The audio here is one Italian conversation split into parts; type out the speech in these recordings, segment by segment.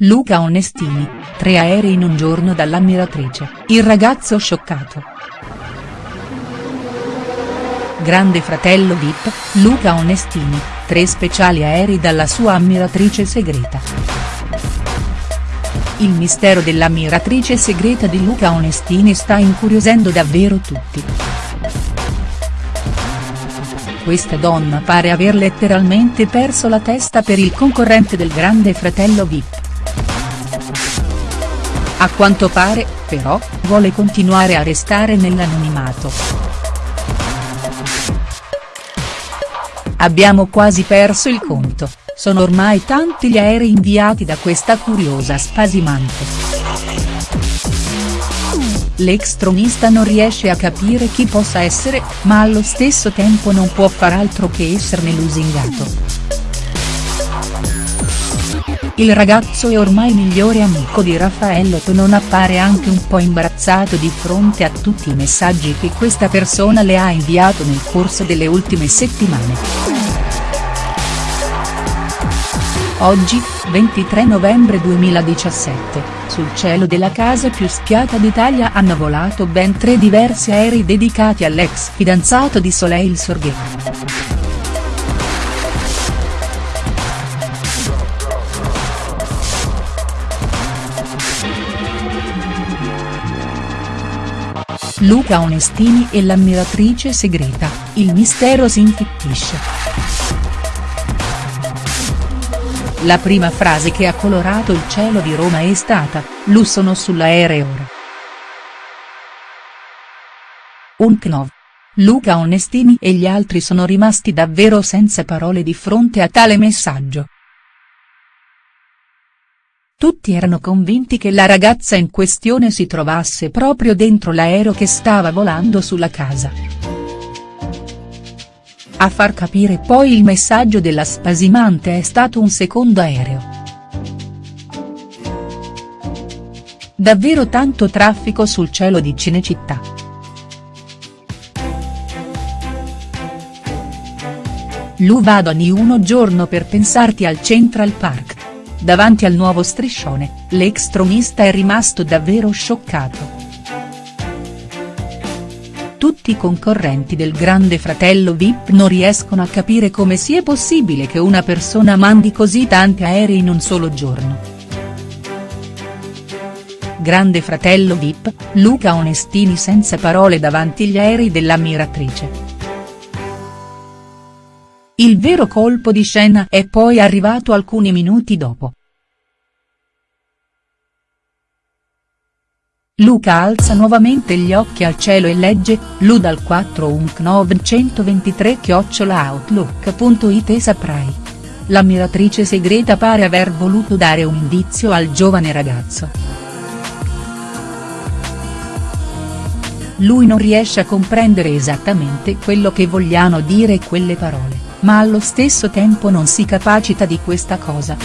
Luca Onestini, tre aerei in un giorno dall'ammiratrice, il ragazzo scioccato. Grande fratello Vip, Luca Onestini, tre speciali aerei dalla sua ammiratrice segreta. Il mistero dell'ammiratrice segreta di Luca Onestini sta incuriosendo davvero tutti. Questa donna pare aver letteralmente perso la testa per il concorrente del grande fratello Vip. A quanto pare, però, vuole continuare a restare nell'anonimato. Abbiamo quasi perso il conto, sono ormai tanti gli aerei inviati da questa curiosa spasimante. L'ex tronista non riesce a capire chi possa essere, ma allo stesso tempo non può far altro che esserne lusingato. Il ragazzo e ormai migliore amico di Raffaello non appare anche un po' imbarazzato di fronte a tutti i messaggi che questa persona le ha inviato nel corso delle ultime settimane. Oggi, 23 novembre 2017, sul cielo della casa più spiata d'Italia hanno volato ben tre diversi aerei dedicati all'ex fidanzato di Soleil Sorghe. Luca Onestini e l'ammiratrice segreta, il mistero si infittisce. La prima frase che ha colorato il cielo di Roma è stata, Lu sono sull'aereo ora. Un knov. Luca Onestini e gli altri sono rimasti davvero senza parole di fronte a tale messaggio. Tutti erano convinti che la ragazza in questione si trovasse proprio dentro l'aereo che stava volando sulla casa. A far capire poi il messaggio della spasimante è stato un secondo aereo. Davvero tanto traffico sul cielo di Cinecittà. Lu vado a uno giorno per pensarti al Central Park. Davanti al nuovo striscione, l'ex tronista è rimasto davvero scioccato. Tutti i concorrenti del grande fratello Vip non riescono a capire come sia possibile che una persona mandi così tanti aerei in un solo giorno. Grande fratello Vip, Luca Onestini senza parole davanti agli aerei dell'ammiratrice. Il vero colpo di scena è poi arrivato alcuni minuti dopo. Luca alza nuovamente gli occhi al cielo e legge, Lu dal 4 unknov 123 outlook.it e saprai. L'ammiratrice segreta pare aver voluto dare un indizio al giovane ragazzo. Lui non riesce a comprendere esattamente quello che vogliano dire quelle parole ma allo stesso tempo non si capacita di questa cosa.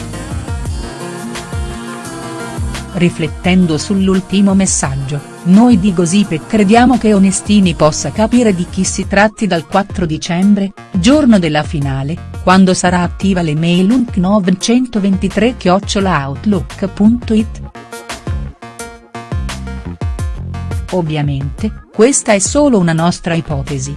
Riflettendo sull'ultimo messaggio, noi di Gossip crediamo che Onestini possa capire di chi si tratti dal 4 dicembre, giorno della finale, quando sarà attiva l'email unknov123-outlook.it. Ovviamente, questa è solo una nostra ipotesi.